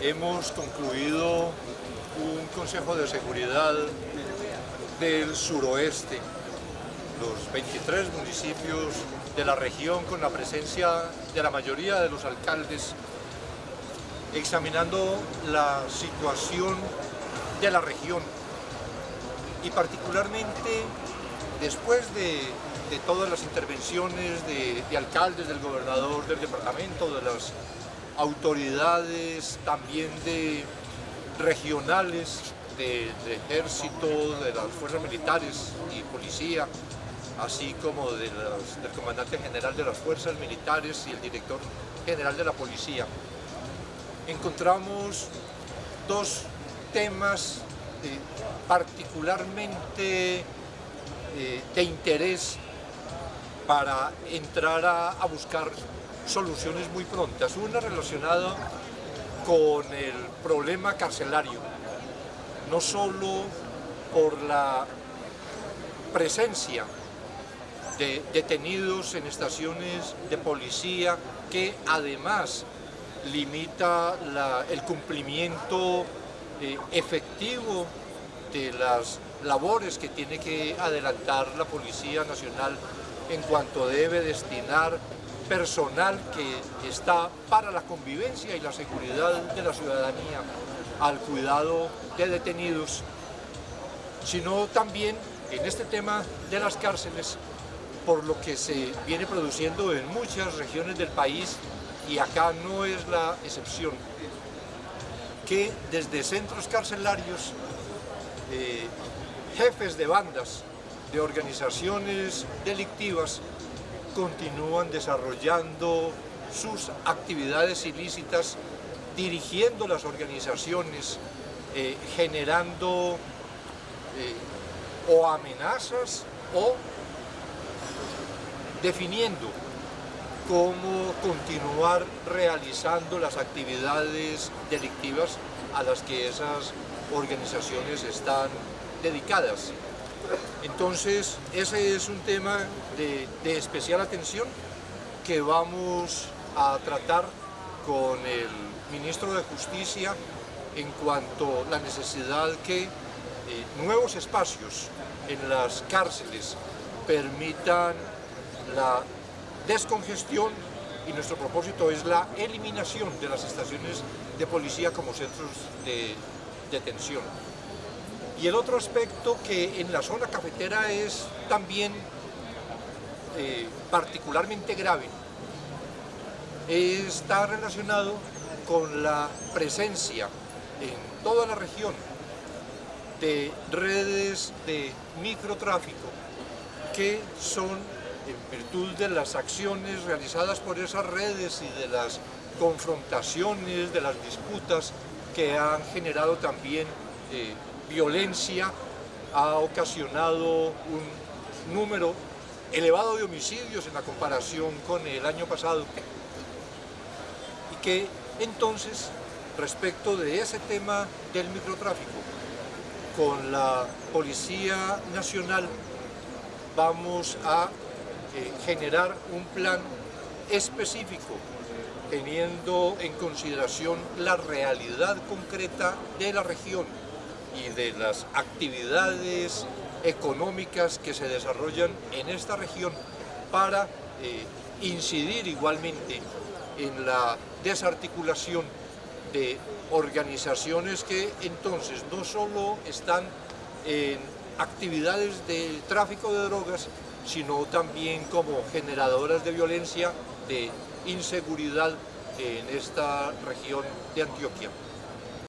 hemos concluido un Consejo de Seguridad del suroeste, los 23 municipios de la región con la presencia de la mayoría de los alcaldes, examinando la situación de la región. Y particularmente después de, todas las intervenciones de, de alcaldes, del gobernador del departamento, de las autoridades también de regionales de, ejército, de las fuerzas militares y policía, así como del comandante general de las fuerzas militares y el director general de la policía. Encontramos dos temas eh, particularmente eh, de interés para entrar a buscar soluciones muy prontas. Una relacionada con el problema carcelario, no solo por la presencia de detenidos en estaciones de policía que además limita el cumplimiento eh, efectivo de las labores que tiene que adelantar la Policía Nacional en cuanto debe destinar personal que está para la convivencia y la seguridad de la ciudadanía al cuidado de detenidos, sino también en este tema de las cárceles, por lo que se viene produciendo en muchas regiones del país y acá no es la excepción, que desde centros carcelarios, eh, jefes de bandas, de organizaciones delictivas, continúan desarrollando sus actividades ilícitas, dirigiendo las organizaciones, eh, generando eh, o amenazas o definiendo cómo continuar realizando las actividades delictivas a las que esas organizaciones están dedicadas. Entonces, ese es un tema de, especial atención que vamos a tratar con el ministro de Justicia en cuanto a la necesidad que eh, nuevos espacios en las cárceles permitan la descongestión y nuestro propósito es la eliminación de las estaciones de policía como centros de detención. Y el otro aspecto que en la zona cafetera es también eh, particularmente grave está relacionado con la presencia en toda la región de redes de microtráfico que son en virtud de las acciones realizadas por esas redes y de las confrontaciones, de las disputas que han generado también eh, violencia ha ocasionado un número elevado de homicidios en la comparación con el año pasado. Y que entonces respecto de ese tema del microtráfico con la Policía Nacional vamos a eh, generar un plan específico teniendo en consideración la realidad concreta de la región y de las actividades económicas que se desarrollan en esta región para eh, incidir igualmente en la desarticulación de organizaciones que entonces no solo están en actividades de tráfico de drogas, sino también como generadoras de violencia, de inseguridad en esta región de Antioquia.